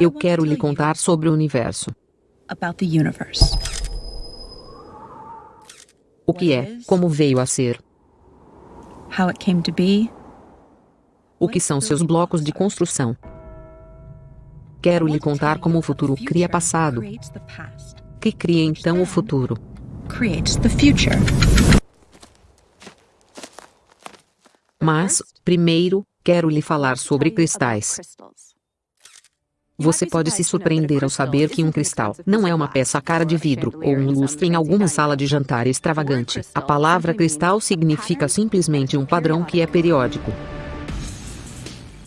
Eu quero lhe contar sobre o universo. about the universe. O que é, como veio a ser, How it came to be, o que são seus blocos de construção. Quero lhe contar como o futuro cria passado, que cria então o futuro. Mas, primeiro, quero lhe falar sobre cristais. Você pode se surpreender ao saber que um cristal não é uma peça cara de vidro ou um lustre em alguma sala de jantar extravagante. A palavra cristal significa simplesmente um padrão que é periódico.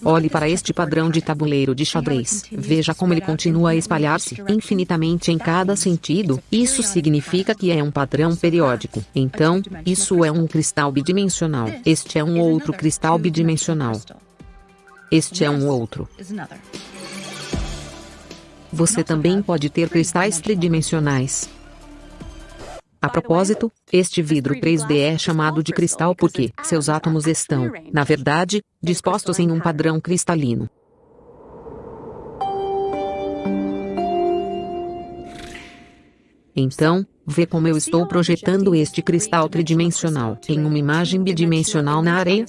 Olhe para este padrão de tabuleiro de xadrez. Veja como ele continua a espalhar-se infinitamente em cada sentido. Isso significa que é um padrão periódico. Então, isso é um cristal bidimensional. Este é um outro cristal bidimensional. Este é um outro. Você também pode ter cristais tridimensionais. A propósito, este vidro 3D é chamado de cristal porque seus átomos estão, na verdade, dispostos em um padrão cristalino. Então, vê como eu estou projetando este cristal tridimensional em uma imagem bidimensional na areia?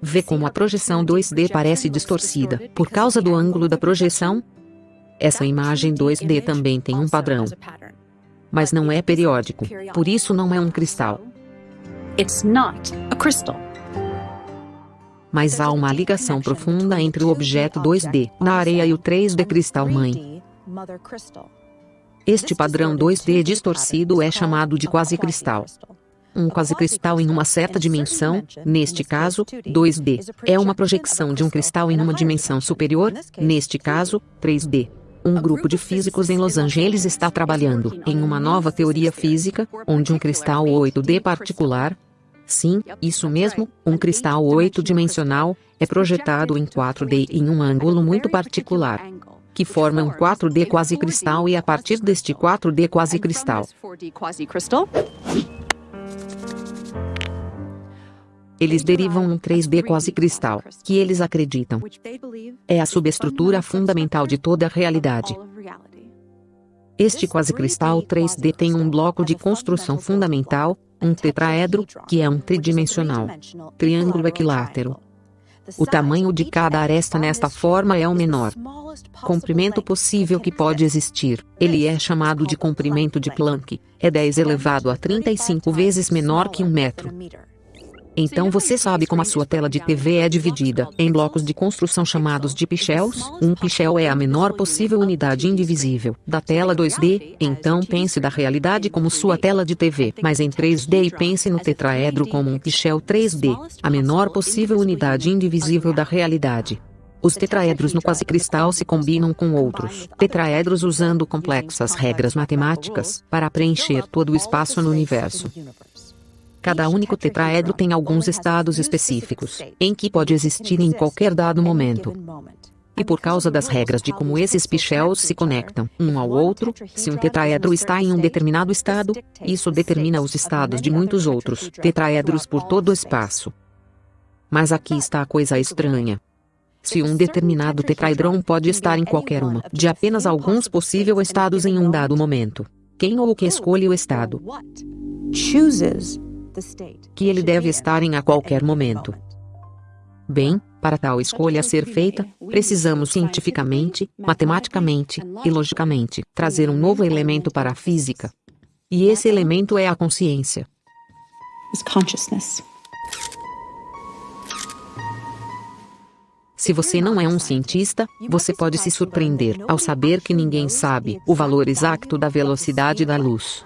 Vê como a projeção 2D parece distorcida por causa do ângulo da projeção? Essa imagem 2D também tem um padrão, mas não é periódico, por isso não é um cristal. It's not a crystal. Mas há uma ligação profunda entre o objeto 2D na areia e o 3D cristal mãe. Este padrão 2D distorcido é chamado de quasicristal. Um quasicristal em uma certa dimensão, neste caso, 2D, é uma projeção de um cristal em uma dimensão superior, neste caso, 3D. Um grupo de físicos em Los Angeles está trabalhando em uma nova teoria física, onde um cristal 8D particular, sim, isso mesmo, um cristal 8-dimensional, é projetado em 4D em um ângulo muito particular, que forma um 4D quasicristal e a partir deste 4D quasicristal, eles derivam um 3D quasicristal, que eles acreditam é a subestrutura fundamental de toda a realidade. Este quasicristal 3D tem um bloco de construção fundamental, um tetraedro, que é um tridimensional triângulo equilátero. O tamanho de cada aresta nesta forma é o menor comprimento possível que pode existir. Ele é chamado de comprimento de Planck. É 10 elevado a 35 vezes menor que um metro. Então você sabe como a sua tela de TV é dividida. em blocos de construção chamados de pixels? Um pixel é a menor possível unidade indivisível da tela 2D, então pense da realidade como sua tela de TV, mas em 3D e pense no tetraedro como um pixel 3D, a menor possível unidade indivisível da realidade. Os tetraedros no quasicristal se combinam com outros. tetraedros usando complexas regras matemáticas para preencher todo o espaço no universo. Cada único tetraedro tem alguns estados específicos, em que pode existir em qualquer dado momento. E por causa das regras de como esses pichels se conectam um ao outro, se um tetraedro está em um determinado estado, isso determina os estados de muitos outros tetraedros por todo o espaço. Mas aqui está a coisa estranha. Se um determinado tetraedrão pode estar em qualquer uma de apenas alguns possíveis estados em um dado momento, quem ou o que escolhe o estado? Chooses que ele deve estar em a qualquer momento. Bem, para tal escolha ser feita, precisamos cientificamente, matematicamente e logicamente trazer um novo elemento para a física. E esse elemento é a consciência. Se você não é um cientista, você pode se surpreender ao saber que ninguém sabe o valor exato da velocidade da luz.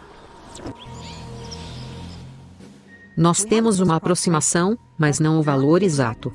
Nós temos uma aproximação, mas não o valor exato.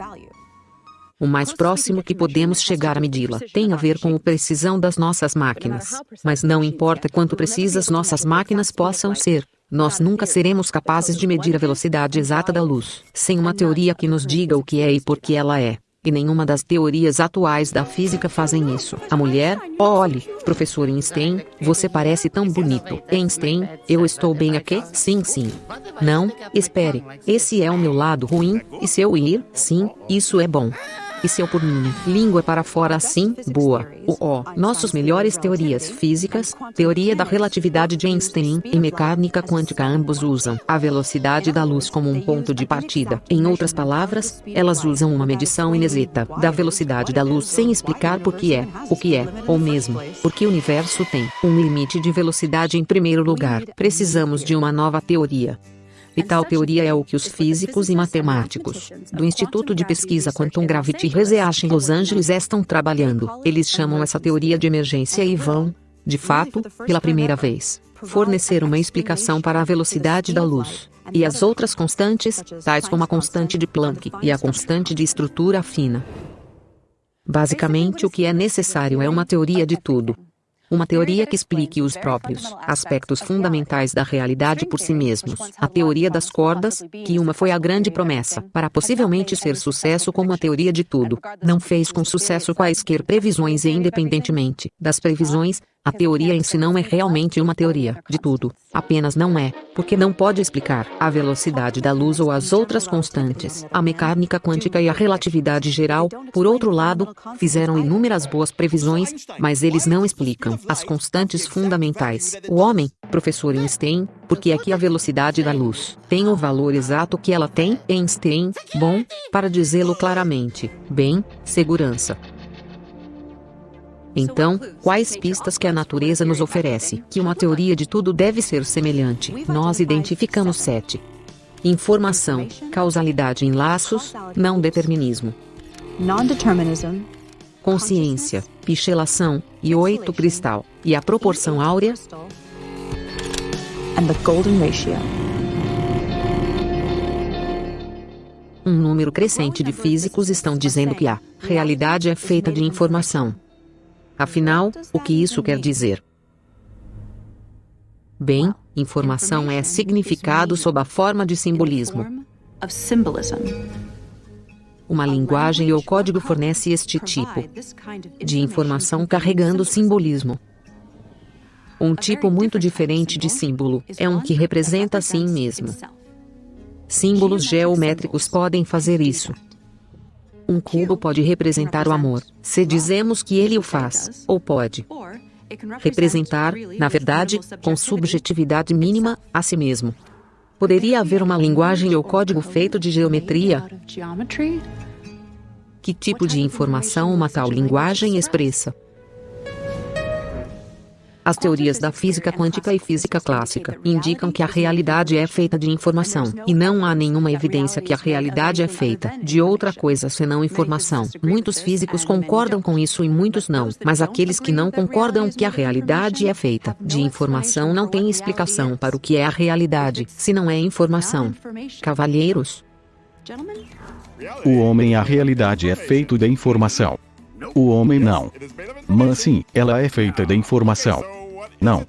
O mais próximo que podemos chegar a medi-la tem a ver com a precisão das nossas máquinas. Mas não importa quanto precisas nossas máquinas possam ser, nós nunca seremos capazes de medir a velocidade exata da luz, sem uma teoria que nos diga o que é e por que ela é. E nenhuma das teorias atuais da física fazem isso. A mulher, olhe, professor Einstein, você parece tão bonito. Einstein, eu estou bem aqui? Sim, sim. Não, espere, esse é o meu lado ruim, e se eu ir, sim, isso é bom. E se eu por minha língua para fora assim, boa, o ó, nossos melhores teorias físicas, teoria da relatividade de Einstein e mecânica quântica ambos usam a velocidade da luz como um ponto de partida. Em outras palavras, elas usam uma medição inexata da velocidade da luz sem explicar por que é, o que é, ou mesmo, porque o universo tem um limite de velocidade em primeiro lugar. Precisamos de uma nova teoria. E tal teoria é o que os físicos e matemáticos do Instituto de Pesquisa Quantum Gravity Research em Los Angeles estão trabalhando. Eles chamam essa teoria de emergência e vão, de fato, pela primeira vez, fornecer uma explicação para a velocidade da luz e as outras constantes, tais como a constante de Planck e a constante de estrutura fina. Basicamente, o que é necessário é uma teoria de tudo. Uma teoria que explique os próprios aspectos fundamentais da realidade por si mesmos. A teoria das cordas, que uma foi a grande promessa para possivelmente ser sucesso como a teoria de tudo, não fez com sucesso quaisquer previsões e independentemente das previsões, a teoria em si não é realmente uma teoria de tudo. Apenas não é, porque não pode explicar a velocidade da luz ou as outras constantes. A mecânica quântica e a relatividade geral, por outro lado, fizeram inúmeras boas previsões, mas eles não explicam as constantes fundamentais. O homem, professor Einstein, porque é que a velocidade da luz tem o valor exato que ela tem? Einstein, bom, para dizê-lo claramente, bem, segurança. Então, quais pistas que a natureza nos oferece? Que uma teoria de tudo deve ser semelhante. Nós identificamos sete. Informação, causalidade em laços, não determinismo. Consciência, pichelação, e oito cristal, e a proporção áurea, um número crescente de físicos estão dizendo que a realidade é feita de informação. Afinal, o que isso quer dizer? Bem, informação é significado sob a forma de simbolismo. Uma linguagem ou código fornece este tipo de informação carregando simbolismo. Um tipo muito diferente de símbolo é um que representa a si mesmo. Símbolos geométricos podem fazer isso. Um cubo pode representar o amor, se dizemos que ele o faz, ou pode representar, na verdade, com subjetividade mínima, a si mesmo. Poderia haver uma linguagem ou código feito de geometria? Que tipo de informação uma tal linguagem expressa? As teorias da física quântica e física clássica indicam que a realidade é feita de informação, e não há nenhuma evidência que a realidade é feita de outra coisa senão informação. Muitos físicos concordam com isso e muitos não, mas aqueles que não concordam que a realidade é feita de informação não têm explicação para o que é a realidade, se não é informação. Cavalheiros, O homem a realidade é feito de informação. O homem não. Mas sim, ela é feita de informação. Não.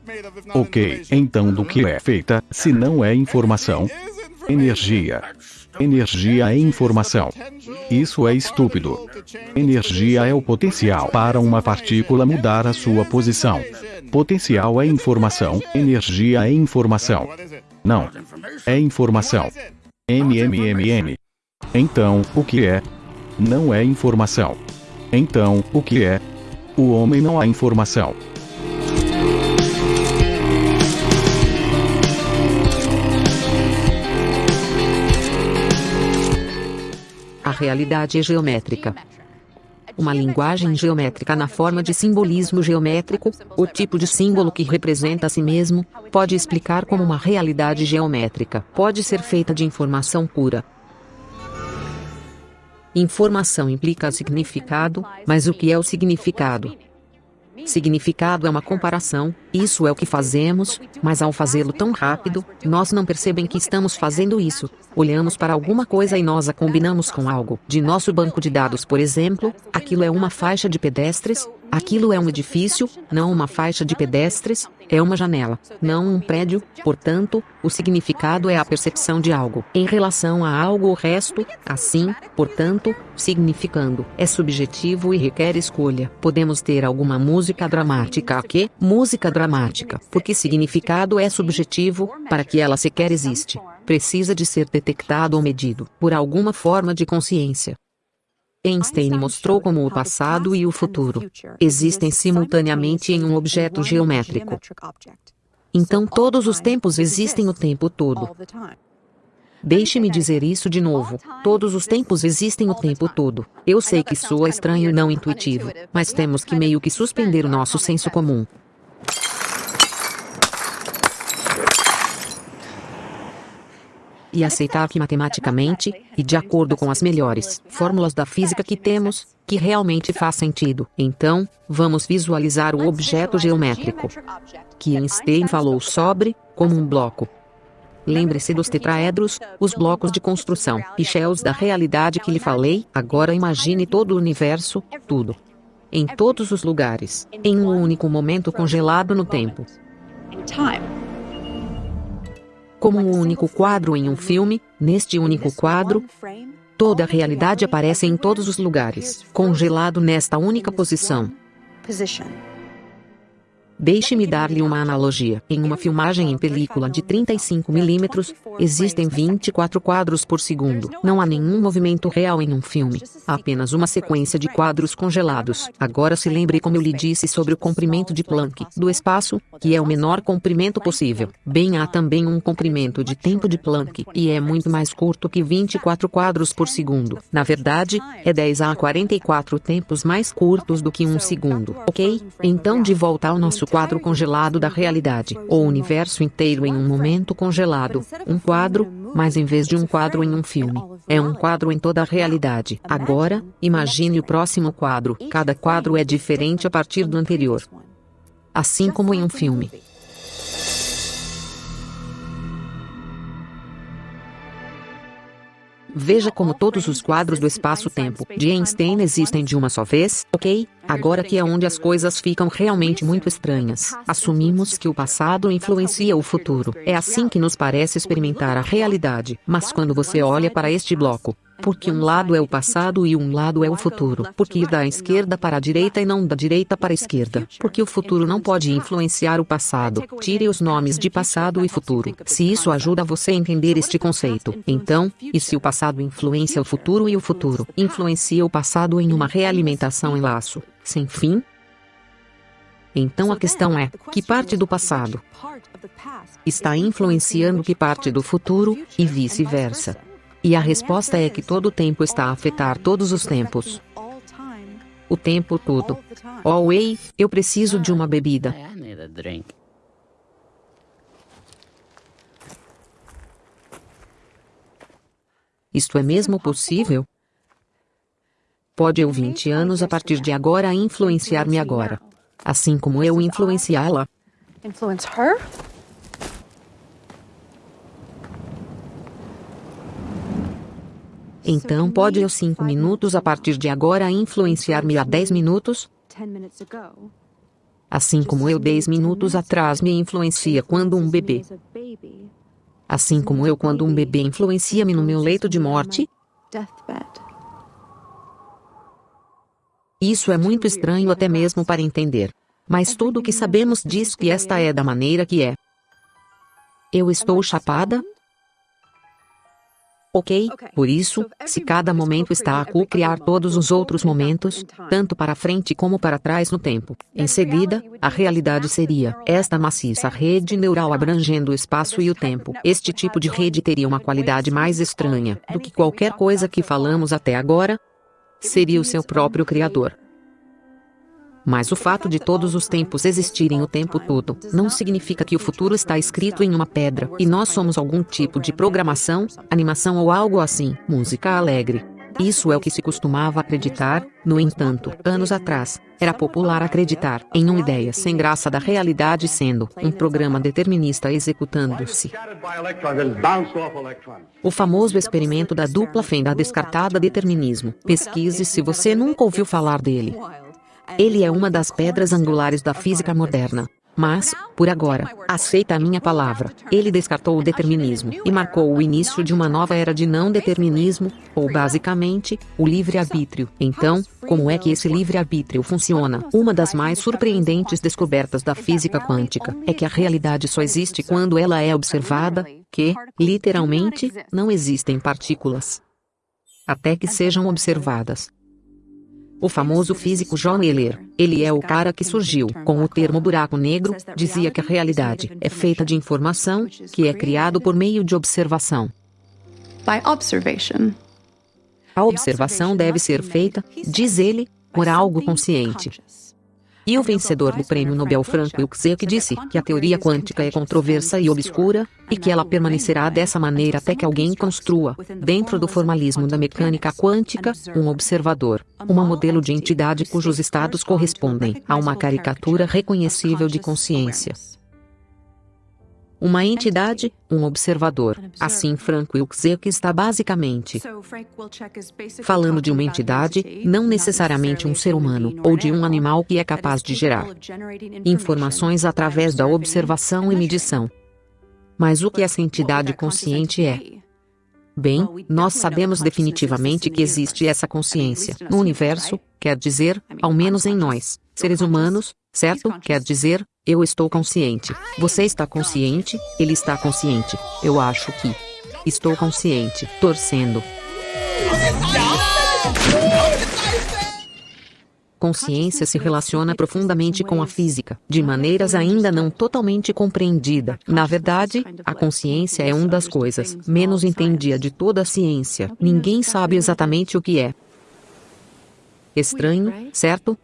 Ok, então do que é feita, se não é informação? Energia. Energia é informação. Isso é estúpido. Energia é o potencial para uma partícula mudar a sua posição. Potencial é informação, energia é informação. Não. É informação. MMMM. Então, o que é? Não é informação. Então, o que é? O homem não há informação. a realidade é geométrica. Uma linguagem geométrica na forma de simbolismo geométrico, o tipo de símbolo que representa a si mesmo, pode explicar como uma realidade geométrica pode ser feita de informação pura. Informação implica significado, mas o que é o significado? Significado é uma comparação, isso é o que fazemos, mas ao fazê-lo tão rápido, nós não percebem que estamos fazendo isso. Olhamos para alguma coisa e nós a combinamos com algo. De nosso banco de dados, por exemplo, aquilo é uma faixa de pedestres, aquilo é um edifício, não uma faixa de pedestres, é uma janela, não um prédio, portanto, o significado é a percepção de algo em relação a algo o resto, assim, portanto, significando, é subjetivo e requer escolha. Podemos ter alguma música dramática aqui, música dramática, porque significado é subjetivo, para que ela sequer existe, precisa de ser detectado ou medido por alguma forma de consciência. Einstein mostrou como o passado e o futuro existem simultaneamente em um objeto geométrico. Então todos os tempos existem o tempo todo. Deixe-me dizer isso de novo. Todos os tempos existem o tempo todo. Eu sei que soa estranho e não intuitivo, mas temos que meio que suspender o nosso senso comum. E aceitar que matematicamente, e de acordo com as melhores fórmulas da física que temos, que realmente faz sentido. Então, vamos visualizar o objeto geométrico que Einstein falou sobre, como um bloco. Lembre-se dos tetraedros, os blocos de construção e shells da realidade que lhe falei. Agora imagine todo o universo, tudo. Em todos os lugares, em um único momento congelado no tempo como um único quadro em um filme, neste único quadro, toda a realidade aparece em todos os lugares, congelado nesta única posição. Deixe-me dar-lhe uma analogia. Em uma filmagem em película de 35mm, existem 24 quadros por segundo. Não há nenhum movimento real em um filme. Há apenas uma sequência de quadros congelados. Agora se lembre como eu lhe disse sobre o comprimento de Planck do espaço, que é o menor comprimento possível. Bem, há também um comprimento de tempo de Planck, e é muito mais curto que 24 quadros por segundo. Na verdade, é 10 a 44 tempos mais curtos do que um segundo. Ok? Então de volta ao nosso quadro congelado da realidade, o universo inteiro em um momento congelado, um quadro, mas em vez de um quadro em um filme, é um quadro em toda a realidade. Agora, imagine o próximo quadro, cada quadro é diferente a partir do anterior. Assim como em um filme. Veja como todos os quadros do espaço-tempo de Einstein existem de uma só vez, ok? Agora que é onde as coisas ficam realmente muito estranhas. Assumimos que o passado influencia o futuro. É assim que nos parece experimentar a realidade. Mas quando você olha para este bloco, porque um lado é o passado e um lado é o futuro. Porque ir da esquerda para a direita e não da direita para a esquerda. Porque o futuro não pode influenciar o passado. Tire os nomes de passado e futuro. Se isso ajuda você a entender este conceito, então, e se o passado influencia o futuro e o futuro influencia o passado em uma realimentação em laço sem fim? Então a questão é: que parte do passado está influenciando que parte do futuro, e vice-versa? E a resposta é que todo o tempo está a afetar todos os tempos. O tempo todo. Oh, ei, eu preciso de uma bebida. Isto é mesmo possível? Pode eu 20 anos a partir de agora influenciar-me agora. Assim como eu influenciá-la. Influence her? Então pode eu 5 minutos a partir de agora influenciar-me a 10 minutos? Assim como eu 10 minutos atrás me influencia quando um bebê. Assim como eu quando um bebê influencia-me no meu leito de morte? Isso é muito estranho até mesmo para entender. Mas tudo o que sabemos diz que esta é da maneira que é. Eu estou chapada? Ok? Por isso, se cada momento está a co-criar todos os outros momentos, tanto para frente como para trás no tempo, em seguida, a realidade seria esta maciça rede neural abrangendo o espaço e o tempo. Este tipo de rede teria uma qualidade mais estranha do que qualquer coisa que falamos até agora, seria o seu próprio Criador. Mas o fato de todos os tempos existirem o tempo todo, não significa que o futuro está escrito em uma pedra e nós somos algum tipo de programação, animação ou algo assim. Música alegre. Isso é o que se costumava acreditar, no entanto, anos atrás, era popular acreditar em uma ideia sem graça da realidade sendo um programa determinista executando-se. O famoso experimento da dupla fenda descartada determinismo. Pesquise se você nunca ouviu falar dele. Ele é uma das pedras angulares da física moderna. Mas, por agora, aceita a minha palavra. Ele descartou o determinismo e marcou o início de uma nova era de não determinismo, ou basicamente, o livre-arbítrio. Então, como é que esse livre-arbítrio funciona? Uma das mais surpreendentes descobertas da física quântica é que a realidade só existe quando ela é observada, que, literalmente, não existem partículas. Até que sejam observadas. O famoso físico John Wheeler, ele é o cara que surgiu com o termo buraco negro, dizia que a realidade é feita de informação, que é criado por meio de observação. By observation. A observação deve ser feita, diz ele, por algo consciente. E o vencedor do prêmio Nobel Frank Wilczek disse que a teoria quântica é controversa e obscura, e que ela permanecerá dessa maneira até que alguém construa, dentro do formalismo da mecânica quântica, um observador, um modelo de entidade cujos estados correspondem a uma caricatura reconhecível de consciência uma entidade, um observador. Assim Frank Wilczek está basicamente falando de uma entidade, não necessariamente um ser humano, ou de um animal que é capaz de gerar informações através da observação e medição. Mas o que essa entidade consciente é? Bem, nós sabemos definitivamente que existe essa consciência no universo, quer dizer, ao menos em nós, seres humanos, certo? Quer dizer, eu estou consciente. Você está consciente, ele está consciente. Eu acho que estou consciente, torcendo. Consciência se relaciona profundamente com a física, de maneiras ainda não totalmente compreendidas. Na verdade, a consciência é uma das coisas menos entendida de toda a ciência. Ninguém sabe exatamente o que é. Estranho, certo?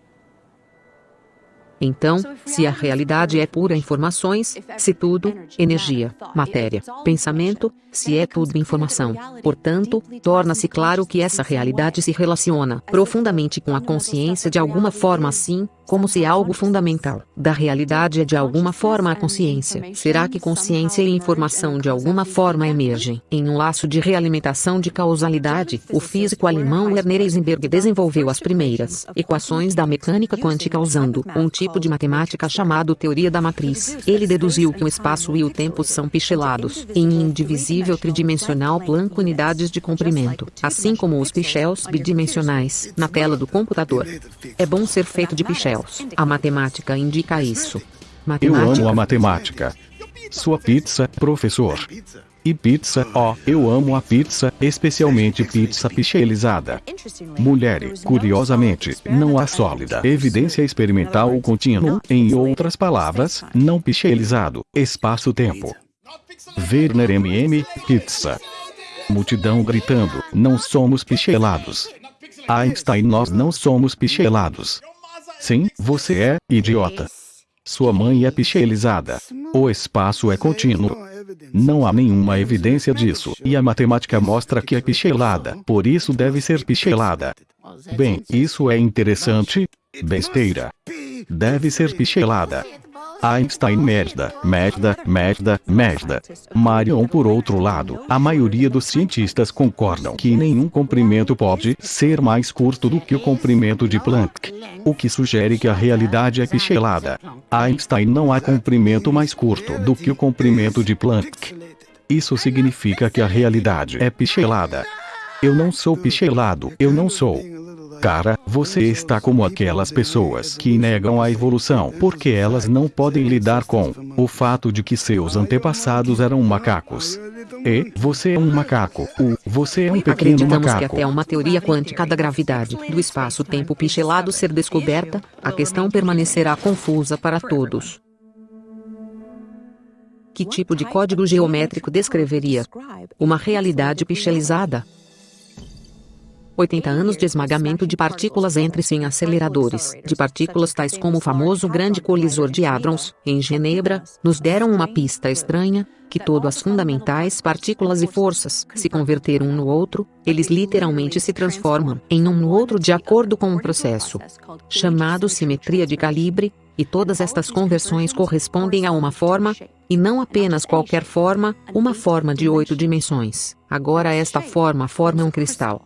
Então, se a realidade é pura informações, se tudo, energia, matéria, pensamento, se é tudo informação, portanto, torna-se claro que essa realidade se relaciona profundamente com a consciência de alguma forma assim, como se algo fundamental da realidade é de alguma forma a consciência. Será que consciência e informação de alguma forma emergem em um laço de realimentação de causalidade? O físico alemão Werner Heisenberg desenvolveu as primeiras equações da mecânica quântica usando um tipo de matemática chamado teoria da matriz. Ele deduziu que o espaço e o tempo são pichelados em indivisível tridimensional planco unidades de comprimento, assim como os pichels bidimensionais na tela do computador. É bom ser feito de pichel a matemática indica isso. Matemática. Eu amo a matemática. Sua pizza, professor. E pizza, ó, oh, eu amo a pizza, especialmente pizza pixelizada. Mulheres, curiosamente, não há sólida evidência experimental ou contínua, em outras palavras, não pixelizado, espaço-tempo. Werner MM, pizza. Multidão gritando, não somos pichelados. Einstein nós não somos pichelados. Sim, você é, idiota. Sua mãe é pixelizada. O espaço é contínuo. Não há nenhuma evidência disso, e a matemática mostra que é pixelada, por isso deve ser pixelada. Bem, isso é interessante? Besteira. Deve ser pixelada. Einstein merda, merda, merda, merda. Marion por outro lado, a maioria dos cientistas concordam que nenhum comprimento pode ser mais curto do que o comprimento de Planck. O que sugere que a realidade é pixelada. Einstein não há comprimento mais curto do que o comprimento de Planck. Isso significa que a realidade é pixelada. Eu não sou pixelado, eu não sou. Cara, você está como aquelas pessoas que negam a evolução porque elas não podem lidar com o fato de que seus antepassados eram macacos. E você é um macaco. O você é um pequeno Acreditamos macaco. que até uma teoria quântica da gravidade, do espaço-tempo pixelado ser descoberta, a questão permanecerá confusa para todos. Que tipo de código geométrico descreveria uma realidade pixelizada? 80 anos de esmagamento de partículas entre-se em aceleradores de partículas tais como o famoso grande colisor de hadrons, em Genebra, nos deram uma pista estranha, que todas as fundamentais partículas e forças se converteram um no outro, eles literalmente se transformam em um no outro de acordo com um processo chamado simetria de calibre, e todas estas conversões correspondem a uma forma, e não apenas qualquer forma, uma forma de oito dimensões. Agora esta forma forma um cristal.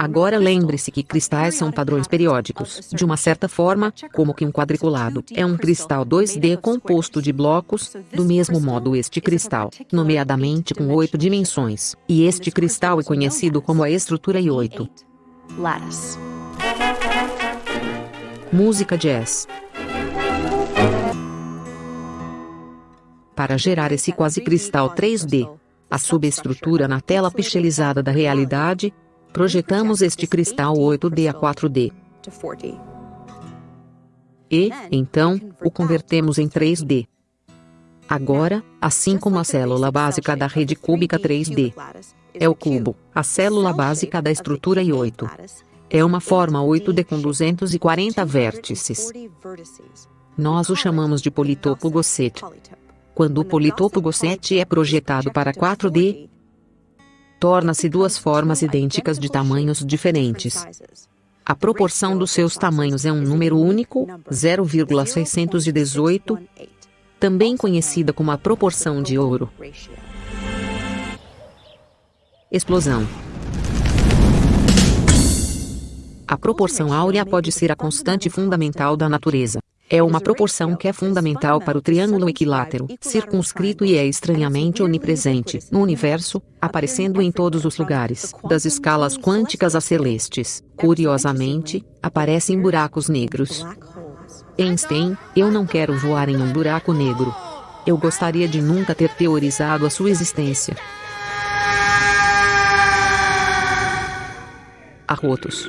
Agora lembre-se que cristais são padrões periódicos, de uma certa forma, como que um quadriculado é um cristal 2D composto de blocos, do mesmo modo este cristal, nomeadamente com oito dimensões, e este cristal é conhecido como a estrutura I8. Lattice. Música jazz. Para gerar esse quase cristal 3D, a subestrutura na tela pixelizada da realidade, Projetamos este cristal 8D a 4D. E, então, o convertemos em 3D. Agora, assim como a célula básica da rede cúbica 3D é o cubo, a célula básica da estrutura I8 é uma forma 8D com 240 vértices. Nós o chamamos de politopo Gosset. Quando o politopo Gosset é projetado para 4D, torna-se duas formas idênticas de tamanhos diferentes. A proporção dos seus tamanhos é um número único, 0,618, também conhecida como a proporção de ouro. Explosão. A proporção áurea pode ser a constante fundamental da natureza. É uma proporção que é fundamental para o triângulo equilátero, circunscrito e é estranhamente onipresente no universo, aparecendo em todos os lugares, das escalas quânticas a celestes. Curiosamente, aparece em buracos negros. Einstein, eu não quero voar em um buraco negro. Eu gostaria de nunca ter teorizado a sua existência. Arrotos.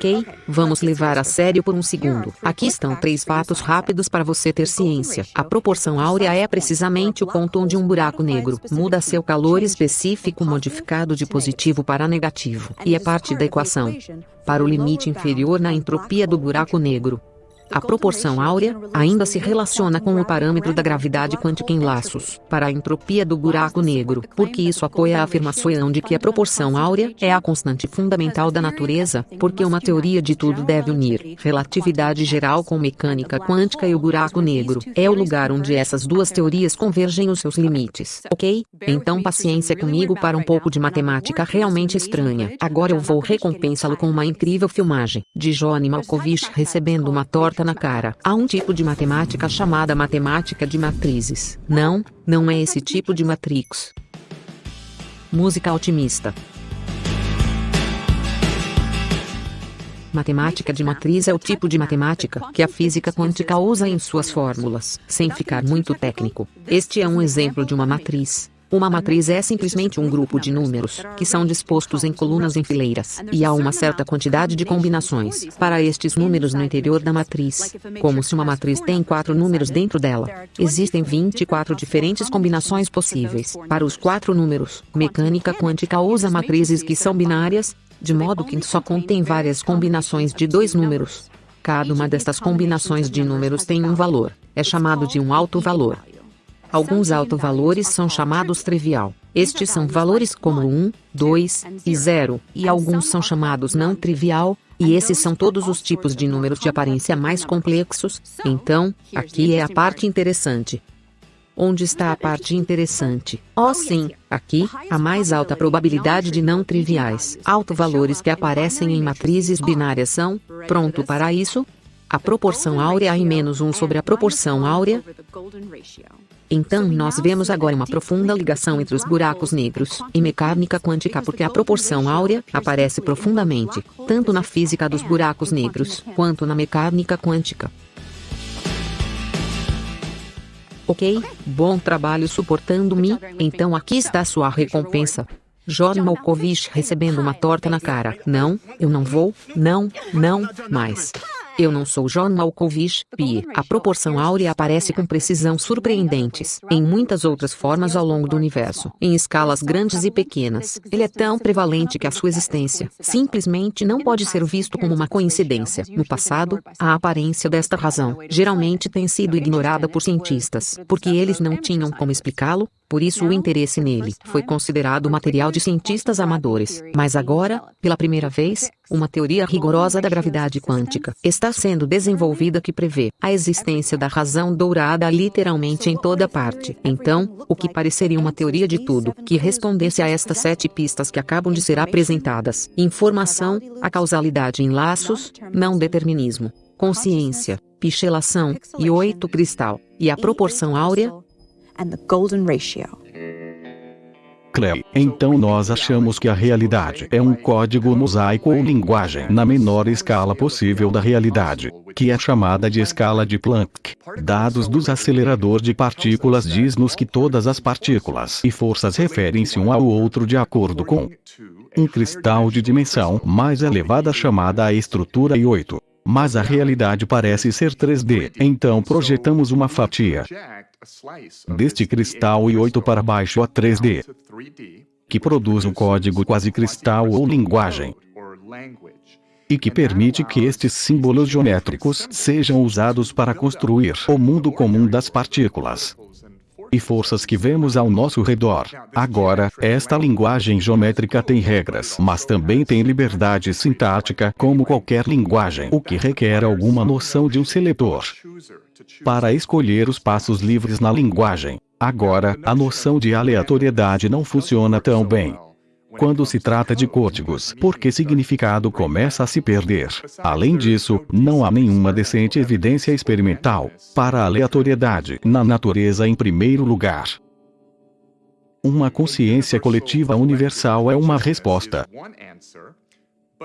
Ok, vamos levar a sério por um segundo. Aqui estão três fatos rápidos para você ter ciência. A proporção áurea é precisamente o ponto onde um buraco negro muda seu calor específico modificado de positivo para negativo, e é parte da equação para o limite inferior na entropia do buraco negro. A proporção áurea ainda se relaciona com o parâmetro da gravidade quântica em laços para a entropia do buraco negro, porque isso apoia a afirmação de que a proporção áurea é a constante fundamental da natureza, porque uma teoria de tudo deve unir relatividade geral com mecânica quântica e o buraco negro é o lugar onde essas duas teorias convergem os seus limites. Ok? Então paciência comigo para um pouco de matemática realmente estranha. Agora eu vou recompensá-lo com uma incrível filmagem de Johnny Malkovich recebendo uma torta na cara. Há um tipo de matemática chamada matemática de matrizes. Não, não é esse tipo de matrix. Música otimista. Matemática de matriz é o tipo de matemática que a física quântica usa em suas fórmulas, sem ficar muito técnico. Este é um exemplo de uma matriz. Uma matriz é simplesmente um grupo de números, que são dispostos em colunas em fileiras, e há uma certa quantidade de combinações para estes números no interior da matriz, como se uma matriz tem quatro números dentro dela. Existem 24 diferentes combinações possíveis para os quatro números. Mecânica quântica usa matrizes que são binárias, de modo que só contém várias combinações de dois números. Cada uma destas combinações de números tem um valor, é chamado de um alto valor. Alguns autovalores são chamados trivial. Estes são valores como 1, 2 e 0, e alguns são chamados não trivial, e esses são todos os tipos de números de aparência mais complexos. Então, aqui é a parte interessante. Onde está a parte interessante? Oh sim, aqui, a mais alta probabilidade de não triviais. Autovalores que aparecem em matrizes binárias são, pronto para isso? A proporção áurea em menos 1 sobre a proporção áurea. Então nós vemos agora uma profunda ligação entre os buracos negros e mecânica quântica porque a proporção áurea aparece profundamente, tanto na física dos buracos negros, quanto na mecânica quântica. Ok, bom trabalho suportando-me, então aqui está sua recompensa. John Malkovich recebendo uma torta na cara. Não, eu não vou, não, não, mais. Eu não sou John Malkovich, P. A proporção áurea aparece com precisão surpreendentes em muitas outras formas ao longo do universo, em escalas grandes e pequenas. Ele é tão prevalente que a sua existência simplesmente não pode ser visto como uma coincidência. No passado, a aparência desta razão geralmente tem sido ignorada por cientistas, porque eles não tinham como explicá-lo, por isso o interesse nele foi considerado material de cientistas amadores. Mas agora, pela primeira vez, uma teoria rigorosa da gravidade quântica está sendo desenvolvida que prevê a existência da razão dourada literalmente em toda parte. Então, o que pareceria uma teoria de tudo que respondesse a estas sete pistas que acabam de ser apresentadas: informação, a causalidade em laços, não determinismo, consciência, pichelação, e oito cristal, e a proporção áurea, and the golden ratio. Cleo, então nós achamos que a realidade é um código mosaico ou linguagem na menor escala possível da realidade, que é chamada de escala de Planck. Dados dos acelerador de partículas diz-nos que todas as partículas e forças referem-se um ao outro de acordo com um cristal de dimensão mais elevada chamada a estrutura I8. Mas a realidade parece ser 3D, então projetamos uma fatia deste cristal I8 para baixo a 3D, que produz um código quase cristal ou linguagem e que permite que estes símbolos geométricos sejam usados para construir o mundo comum das partículas e forças que vemos ao nosso redor. Agora, esta linguagem geométrica tem regras, mas também tem liberdade sintática, como qualquer linguagem, o que requer alguma noção de um seletor para escolher os passos livres na linguagem. Agora, a noção de aleatoriedade não funciona tão bem quando se trata de códigos, porque significado começa a se perder. Além disso, não há nenhuma decente evidência experimental para a aleatoriedade na natureza em primeiro lugar. Uma consciência coletiva universal é uma resposta,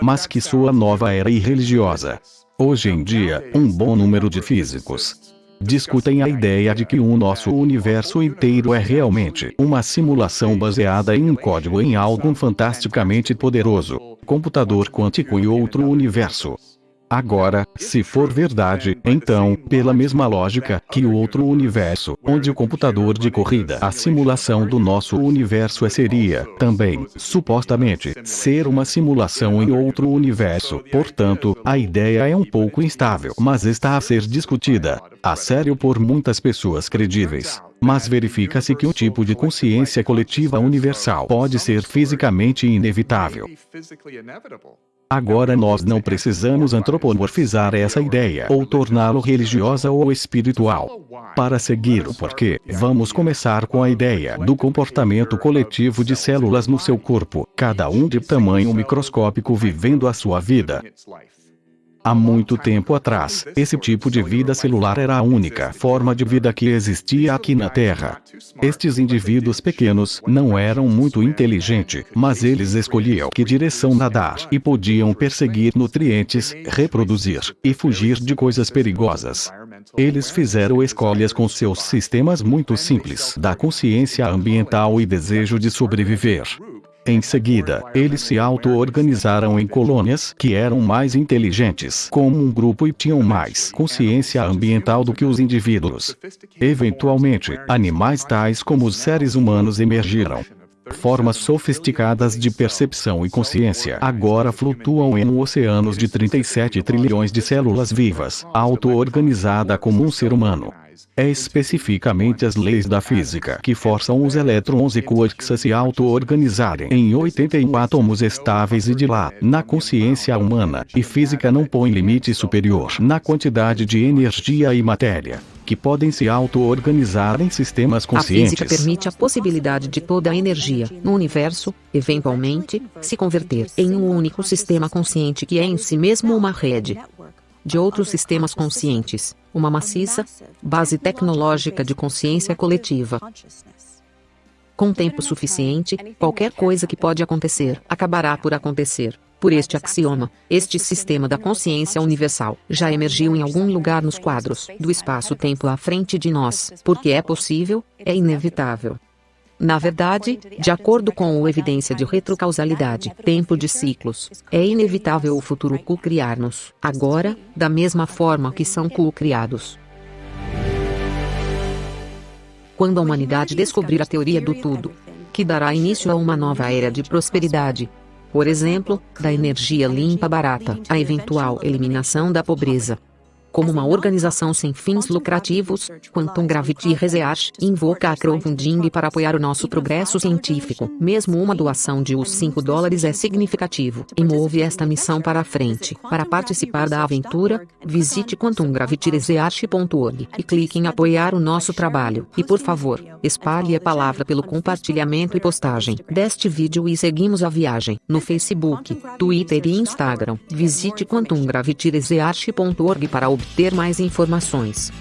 mas que sua nova era irreligiosa. Hoje em dia, um bom número de físicos discutem a ideia de que o nosso universo inteiro é realmente uma simulação baseada em um código em algo fantasticamente poderoso, computador quântico e outro universo. Agora, se for verdade, então, pela mesma lógica que o outro universo, onde o computador de corrida, a simulação do nosso universo é seria, também, supostamente, ser uma simulação em outro universo. Portanto, a ideia é um pouco instável, mas está a ser discutida, a sério por muitas pessoas credíveis. Mas verifica-se que um tipo de consciência coletiva universal pode ser fisicamente inevitável. Agora nós não precisamos antropomorfizar essa ideia ou torná-lo religiosa ou espiritual. Para seguir o porquê, vamos começar com a ideia do comportamento coletivo de células no seu corpo, cada um de tamanho microscópico vivendo a sua vida. Há muito tempo atrás, esse tipo de vida celular era a única forma de vida que existia aqui na Terra. Estes indivíduos pequenos não eram muito inteligentes, mas eles escolhiam que direção nadar e podiam perseguir nutrientes, reproduzir e fugir de coisas perigosas. Eles fizeram escolhas com seus sistemas muito simples da consciência ambiental e desejo de sobreviver. Em seguida, eles se auto-organizaram em colônias que eram mais inteligentes como um grupo e tinham mais consciência ambiental do que os indivíduos. Eventualmente, animais tais como os seres humanos emergiram. Formas sofisticadas de percepção e consciência agora flutuam em oceanos de 37 trilhões de células vivas, auto-organizada como um ser humano. É especificamente as leis da física que forçam os elétrons e quarks a se auto-organizarem em 81 átomos estáveis e de lá, na consciência humana, e física não põe limite superior na quantidade de energia e matéria que podem se auto-organizar em sistemas conscientes. A física permite a possibilidade de toda a energia no universo, eventualmente, se converter em um único sistema consciente que é em si mesmo uma rede de outros sistemas conscientes, uma maciça base tecnológica de consciência coletiva. Com tempo suficiente, qualquer coisa que pode acontecer acabará por acontecer. Por este axioma, este sistema da consciência universal já emergiu em algum lugar nos quadros do espaço-tempo à frente de nós, porque é possível, é inevitável. Na verdade, de acordo com a evidência de retrocausalidade, tempo de ciclos, é inevitável o futuro co-criar-nos, agora, da mesma forma que são co-criados. Quando a humanidade descobrir a teoria do tudo, que dará início a uma nova era de prosperidade, por exemplo, da energia limpa barata, a eventual eliminação da pobreza, como uma organização sem fins lucrativos, Quantum Gravity Research invoca a crowdfunding para apoiar o nosso progresso científico. Mesmo uma doação de os 5 dólares é significativo e move esta missão para a frente. Para participar da aventura, visite quantumgravityresearch.org e clique em apoiar o nosso trabalho. E por favor, espalhe a palavra pelo compartilhamento e postagem deste vídeo e seguimos a viagem no Facebook, Twitter e Instagram. Visite quantumgravityresearch.org para obter ter mais informações.